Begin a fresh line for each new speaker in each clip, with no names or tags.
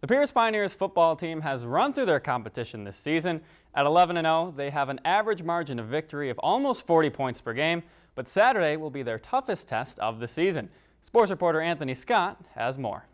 The Pierz Pioneers football team has run through their competition this season. At 11-0, they have an average margin of victory of almost 40 points per game, but Saturday will be their toughest test of the season. Sports reporter Anthony Scott has more.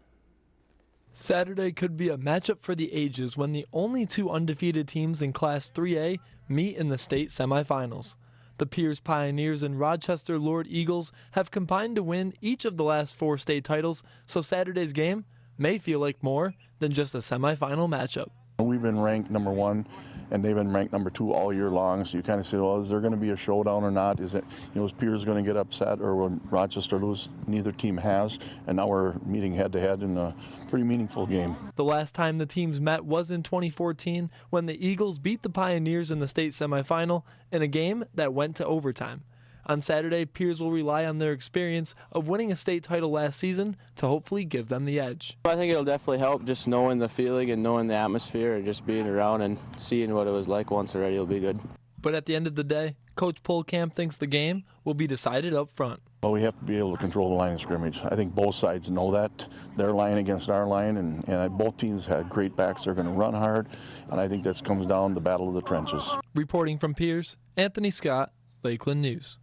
Saturday could be a matchup for the ages when the only two undefeated teams in Class 3A meet in the state semifinals. The Pierz Pioneers and Rochester Lourdes Eagles have combined to win each of the last four state titles, so Saturday's game may feel like more than just a semifinal matchup.
We've been ranked number one, and they've been ranked number two all year long. So you kind of say, well, is there going to be a showdown or not? Is it, you know, is Pierz going to get upset, or will Rochester lose? Neither team has, and now we're meeting head to head in a pretty meaningful game.
The last time the teams met was in 2014 when the Eagles beat the Pioneers in the state semifinal in a game that went to overtime. On Saturday, Pierz will rely on their experience of winning a state title last season to hopefully give them the edge.
I think it'll definitely help just knowing the feeling and knowing the atmosphere and just being around and seeing what it was like once already will be good.
But at the end of the day, Coach Pohlkamp thinks the game will be decided up front.
Well, we have to be able to control the line of scrimmage. I think both sides know that. Their line against our line, and, and both teams had great backs. They're going to run hard, and I think this comes down to the battle of the trenches.
Reporting from Pierz, Anthony Scott, Lakeland News.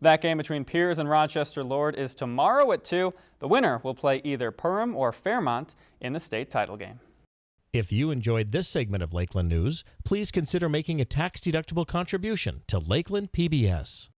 That game between Pierz and Rochester Lourdes is tomorrow at 2. The winner will play either Perham or Fairmont in the state title game.
If you enjoyed this segment of Lakeland News, please consider making a tax-deductible contribution to Lakeland PBS.